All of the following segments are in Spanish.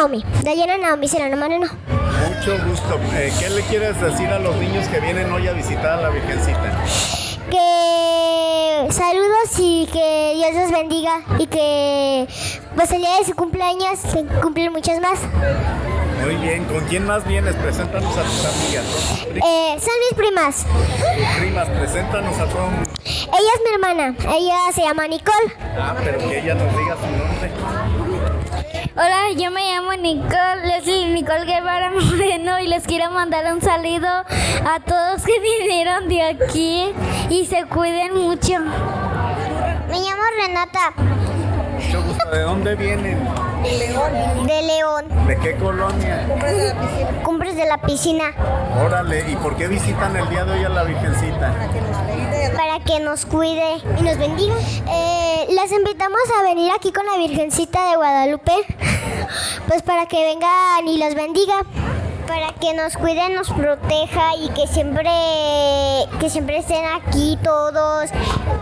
Naomi. Dayana Naomi Serrano Moreno. Mucho gusto. Eh, ¿Qué le quieres decir a los niños que vienen hoy a visitar a la Virgencita? Que saludos y que Dios los bendiga y que pues el día de su cumpleaños se cumplen muchos más. Muy bien, ¿con quién más vienes? Preséntanos a tus amigas. Eh, son mis primas. Primas, preséntanos a todos. Ella es mi hermana. Ella se llama Nicole. Ah, pero que ella nos diga su nombre. Hola, yo me llamo Nicole, Leslie Nicole Guevara Moreno y les quiero mandar un saludo a todos que vinieron de aquí y se cuiden mucho. Me llamo Renata. Mucho gusto. ¿De dónde vienen? De León. ¿De qué colonia? Cumbres de la piscina. Órale, ¿y por qué visitan el día de hoy a la Virgencita? Para que nos cuide y nos bendiga. Eh, las invitamos a venir aquí con la Virgencita de Guadalupe. Pues para que vengan y los bendiga. Para que nos cuide, nos proteja y que siempre, que siempre estén aquí todos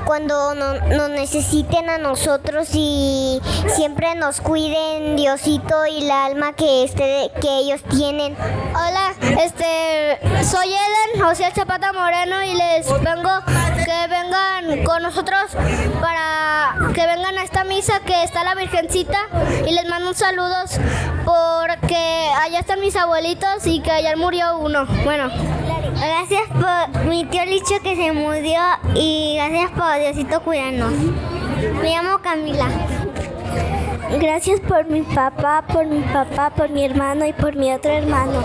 cuando no- nos necesiten a nosotros y siempre nos cuiden Diosito y la alma que, este, que ellos tienen. Hola, este, soy Eden José Zapata Moreno y les vengo que vengan con nosotros para que vengan a esta misa que está la Virgencita y les mando un saludos porque allá están mis abuelitos y que ayer murió uno. Bueno, Gracias por mi tío Licho que se murió y gracias por Diosito cuidarnos. Me llamo Camila. gracias por mi papá, por mi papá, por mi hermano y por mi otro hermano.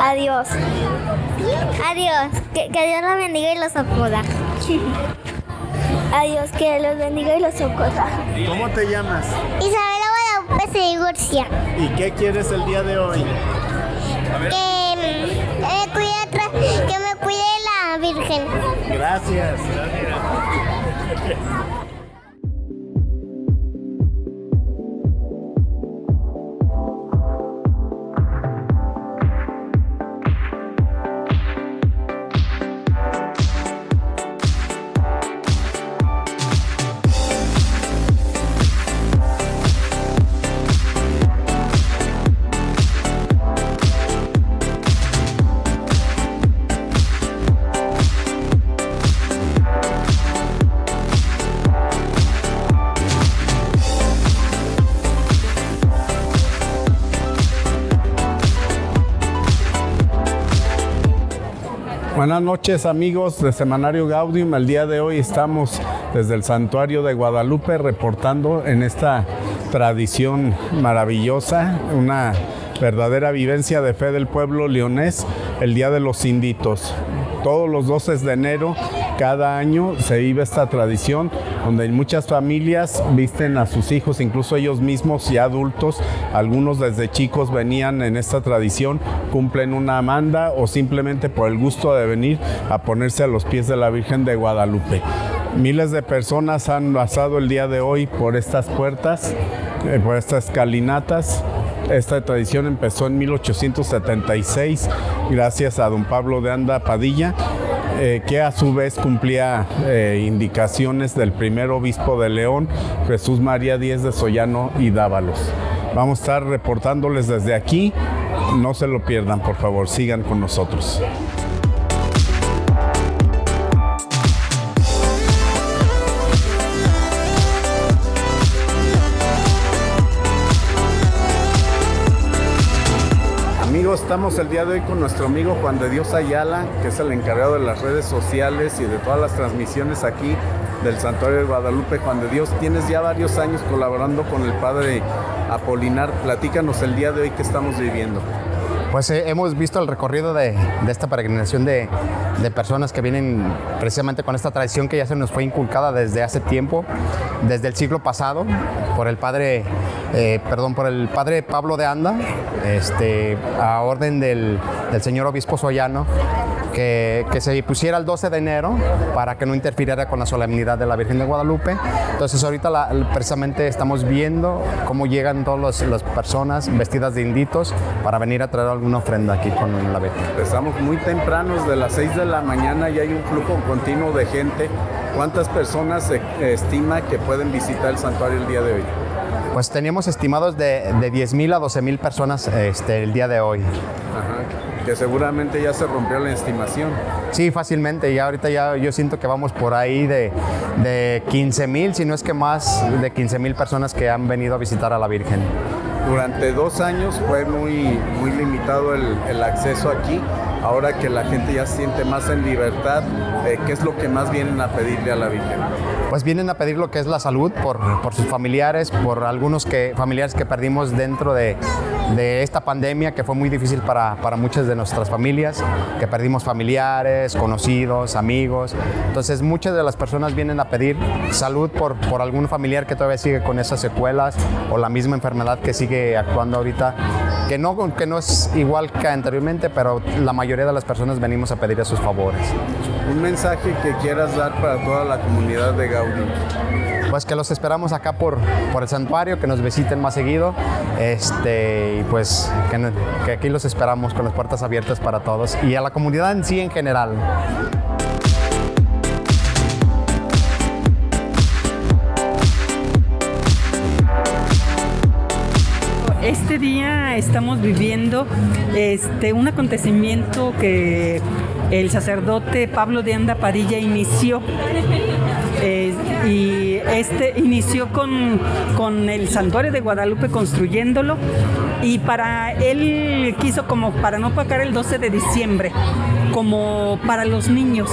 Adiós. Adiós. Que, Dios los bendiga y los acoda. Adiós, que los bendiga y los socorra. ¿Cómo te llamas? Isabela Guadalupe se divorcia. ¿Y qué quieres el día de hoy? Que me cuide, otra- que me cuide la Virgen. Gracias. Buenas noches amigos de Semanario Gaudium. El día de hoy estamos desde el Santuario de Guadalupe reportando en esta tradición maravillosa, una verdadera vivencia de fe del pueblo leonés, el Día de los Inditos. Todos los 12 de enero, cada año se vive esta tradición donde muchas familias visten a sus hijos, incluso ellos mismos y adultos, algunos desde chicos venían en esta tradición, cumplen una manda o simplemente por el gusto de venir a ponerse a los pies de la Virgen de Guadalupe. Miles de personas han pasado el día de hoy por estas puertas, eh, por estas escalinatas. Esta tradición empezó en 1876 gracias a don Pablo de Anda Padilla, eh, que a su vez cumplía eh, indicaciones del primer obispo de León, Jesús María Díez de Sollano y Dávalos. Vamos a estar reportándoles desde aquí. No se lo pierdan, por favor, sigan con nosotros. Estamos el día de hoy con nuestro amigo Juan de Dios Ayala, que es el encargado de las redes sociales y de todas las transmisiones aquí del Santuario de Guadalupe. Juan de Dios, tienes ya varios años colaborando con el Padre Apolinar. Platícanos el día de hoy que estamos viviendo. Pues eh, hemos visto el recorrido de, esta peregrinación de, de personas que vienen precisamente con esta tradición que ya se nos fue inculcada desde hace tiempo, desde el siglo pasado, por el padre, eh, perdón, por el padre Pablo de Anda, este, a orden del, del señor obispo Soyano, que, que se pusiera el 12 de enero para que no interfiriera con la solemnidad de la Virgen de Guadalupe. Entonces ahorita la- precisamente estamos viendo cómo llegan todas las personas vestidas de inditos para venir a traer alguna ofrenda aquí con la Virgen. Empezamos muy temprano, desde las 6 de la mañana y hay un flujo continuo de gente ¿Cuántas personas se estima que pueden visitar el santuario el día de hoy? Pues teníamos estimados de, de 10 mil a 12 mil personas este, el día de hoy. Ajá. Que seguramente ya se rompió la estimación. Sí, fácilmente. Ya ahorita ya yo siento que vamos por ahí de, de 15 mil, si no es que más de 15 mil personas que han venido a visitar a la Virgen. Durante dos años fue muy, muy limitado el, el acceso aquí. Ahora que la gente ya siente más en libertad, eh, ¿qué es lo que más vienen a pedirle a la Virgen? Pues vienen a pedir lo que es la salud por, por sus familiares, por algunos que, familiares que perdimos dentro de, de esta pandemia que fue muy difícil para, para, muchas de nuestras familias, que perdimos familiares, conocidos, amigos. Entonces muchas de las personas vienen a pedir salud por, por algún familiar que todavía sigue con esas secuelas o la misma enfermedad que sigue actuando ahorita, que no, que no es igual que anteriormente, pero la mayoría de las personas venimos a pedir esos favores. Un mensaje que quieras dar para toda la comunidad de Gaudí pues que los esperamos acá por, por el santuario, que nos visiten más seguido este, y pues que, que aquí los esperamos con las puertas abiertas para todos y a la comunidad en sí en general. Este día estamos viviendo este, un acontecimiento que el sacerdote Pablo de Anda Padilla inició eh, y este inició con, con, el santuario de Guadalupe construyéndolo y para él quiso como para no pagar el 12 de diciembre como para los niños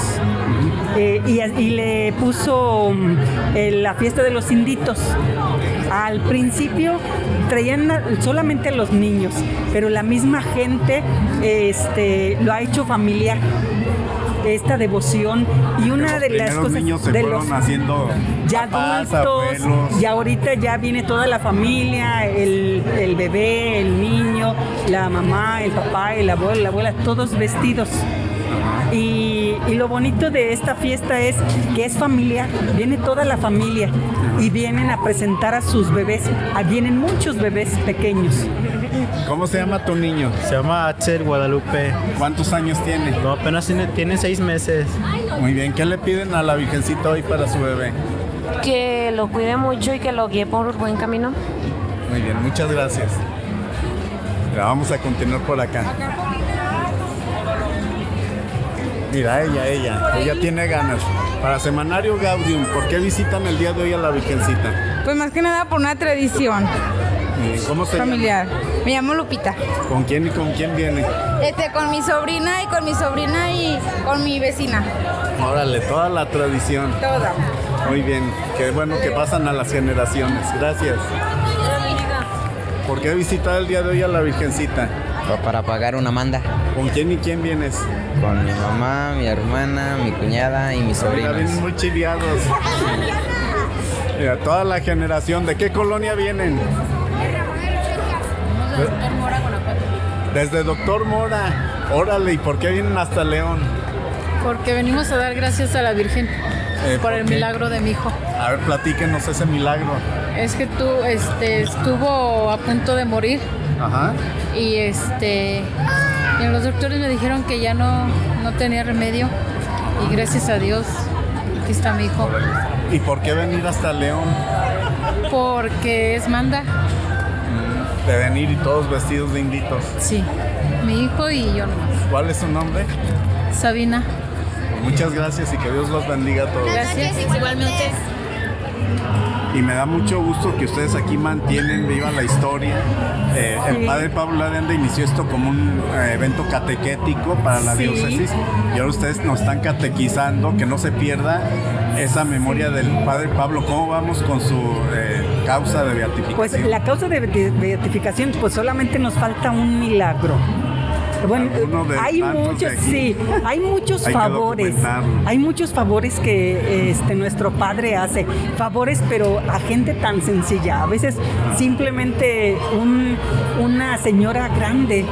eh, y, y, le puso eh, la fiesta de los inditos al principio traían solamente a los niños, pero la misma gente este, lo ha hecho familiar esta devoción y una los de las cosas niños se de los haciendo ya papás, adultos abuelos. y ahorita ya viene toda la familia el, el, bebé el niño la mamá el papá el abuelo la abuela todos vestidos y, y, lo bonito de esta fiesta es que es familiar, viene toda la familia y vienen a presentar a sus bebés, ah, vienen muchos bebés pequeños. ¿Cómo se llama tu niño? Se llama Axel Guadalupe. ¿Cuántos años tiene? No, apenas tiene, tiene seis meses. Muy bien, ¿qué le piden a la Virgencita hoy para su bebé? Que lo cuide mucho y que lo guíe por buen camino. Muy bien, muchas gracias. Ya vamos a continuar por acá. Mira, ella, ella, ella tiene ganas. Para Semanario Gaudium, ¿por qué visitan el día de hoy a la Virgencita? Pues más que nada por una tradición. ¿Cómo se familiar? Llama? Me llamo Lupita. ¿Con quién y con quién viene? Este, con mi sobrina y con mi sobrina y con mi vecina. Órale, toda la tradición. Toda. Muy bien, qué bueno que pasan a las generaciones. Gracias. ¿Por qué visitar el día de hoy a la Virgencita? Para pagar una manda. ¿Con quién y quién vienes? Con mi mamá, mi hermana, mi cuñada y mis sobrinos. Vienen muy chiviados. Mira, toda la generación. ¿De qué colonia vienen? Desde Doctor Mora, Guanajuato. Desde Doctor Mora. Órale, ¿y por qué vienen hasta León? Porque venimos a dar gracias a la Virgen eh, por, por el milagro de mi hijo. A ver, platíquenos ese milagro. Es que tú este, estuvo a punto de morir. Ajá. Y este y los doctores me dijeron que ya no, no tenía remedio. Y gracias a Dios, aquí está mi hijo. ¿Y por qué venir hasta León? Porque es manda. De venir y todos vestidos de inditos. Sí, mi hijo y yo nomás. ¿Cuál es su nombre? Sabina. Muchas gracias y que Dios los bendiga a todos. Gracias, igualmente. Y me da mucho gusto que ustedes aquí mantienen viva la historia. Eh, sí. El padre Pablo de Anda inició esto como un eh, evento catequético para la sí. diócesis y ahora ustedes nos están catequizando, que no se pierda esa memoria del padre Pablo. ¿Cómo vamos con su eh, causa de beatificación? Pues la causa de beatificación, pues solamente nos falta un milagro. Bueno, hay muchos, sí, hay muchos hay favores, hay muchos favores que este nuestro padre hace, favores pero a gente tan sencilla. A veces simplemente un, una señora grande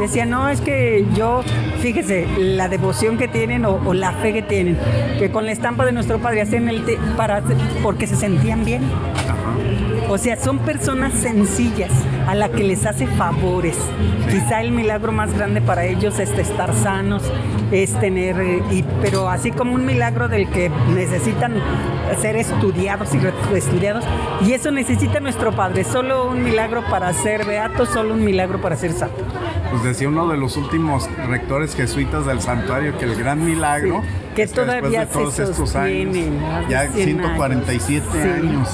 decía no es que yo, fíjese la devoción que tienen o, o la fe que tienen, que con la estampa de nuestro padre hacen el te, para porque se sentían bien. O sea, son personas sencillas a la que les hace favores. Quizá el milagro más grande para ellos es estar sanos, es tener, eh, y, pero así como un milagro del que necesitan ser estudiados y estudiados, y eso necesita nuestro Padre, solo un milagro para ser beato, solo un milagro para ser santo. Pues decía uno de los últimos rectores jesuitas del santuario que el gran milagro que todavía de todos se estos años, ya 147 años.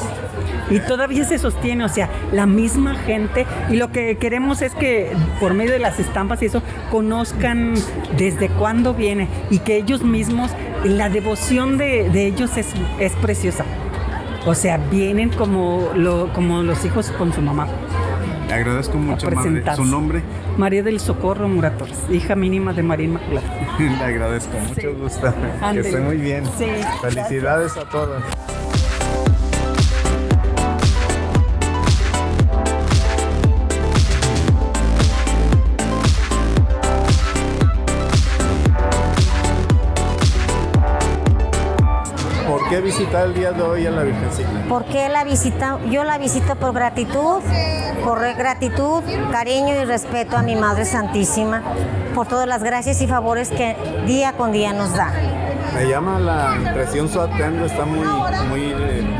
Y todavía se sostiene, o sea, la misma gente. Y lo que queremos es que por medio de las estampas y eso, conozcan desde cuándo viene y que ellos mismos, la devoción de, ellos es, es preciosa. O sea, vienen como, lo, como los hijos con su mamá. Le agradezco mucho, madre. ¿Su nombre? María del Socorro Muratos, hija mínima de María Inmaculada. Le agradezco, mucho gusto. Que esté muy bien. Felicidades a todos. ¿Por qué visitar el día de hoy a la Virgencita? Porque la visita, yo la visito por gratitud, por gratitud, cariño y respeto a mi Madre Santísima, por todas las gracias y favores que día con día nos da. Me llama la impresión su atuendo, está muy, muy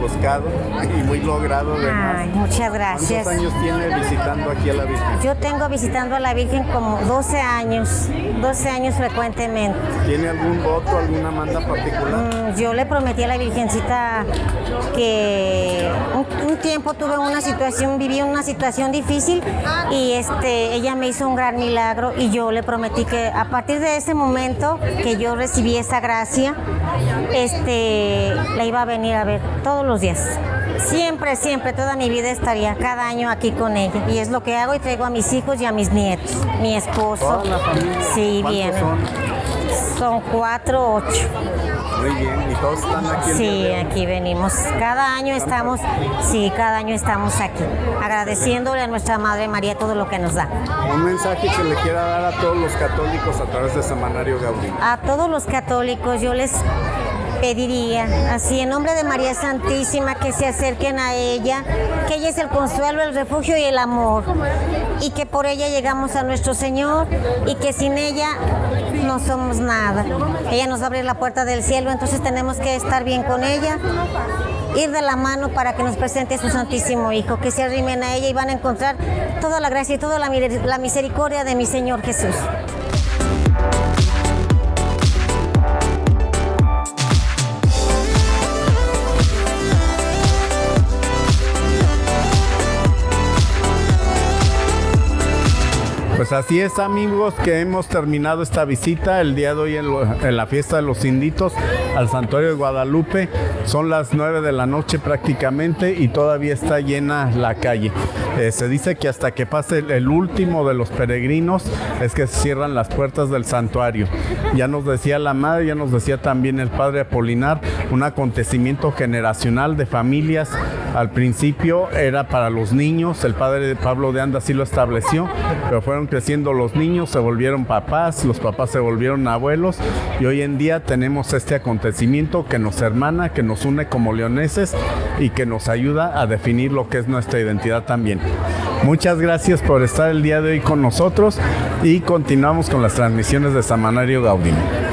buscado y muy logrado. Ay, muchas gracias. ¿Cuántos años tiene visitando aquí a la Virgen? Yo tengo visitando a la Virgen como 12 años, 12 años frecuentemente. ¿Tiene algún voto, alguna manda particular? Mm, yo le prometí a la Virgencita que un, tiempo tuve una situación, viví una situación difícil y este, ella me hizo un gran milagro y yo le prometí que a partir de ese momento que yo recibí esa gracia, este, la iba a venir a ver todos los días. Siempre, siempre, toda mi vida estaría cada año aquí con ella. Y es lo que hago y traigo a mis hijos y a mis nietos. Mi esposo. Sí, bien. Son? Son cuatro, ocho. Muy bien, ¿y todos están aquí? Sí, aquí venimos. Cada año estamos, sí, cada año estamos aquí, agradeciéndole a nuestra Madre María todo lo que nos da. Un mensaje que le quiera dar a todos los católicos a través de Semanario Gaudí. A todos los católicos yo les pediría, así en nombre de María Santísima, que se acerquen a ella, que ella es el consuelo, el refugio y el amor, y que por ella llegamos a nuestro Señor y que sin ella no somos nada. Ella nos abre la puerta del cielo, entonces tenemos que estar bien con ella, ir de la mano para que nos presente a su Santísimo Hijo, que se arrimen a ella y van a encontrar toda la gracia y toda la misericordia de mi Señor Jesús. Pues así es amigos que hemos terminado esta visita el día de hoy en, la fiesta de los inditos al santuario de Guadalupe. Son las 9 de la noche prácticamente y todavía está llena la calle. Eh, se dice que hasta que pase el, último de los peregrinos es que se cierran las puertas del santuario. Ya nos decía la madre, ya nos decía también el padre Apolinar, un acontecimiento generacional de familias. Al principio era para los niños, el padre Pablo de Anda sí lo estableció, pero fueron creciendo los niños, se volvieron papás, los papás se volvieron abuelos y hoy en día tenemos este acontecimiento que nos hermana, que nos une como leoneses y que nos ayuda a definir lo que es nuestra identidad también. Muchas gracias por estar el día de hoy con nosotros y continuamos con las transmisiones de Samanario Gaudino.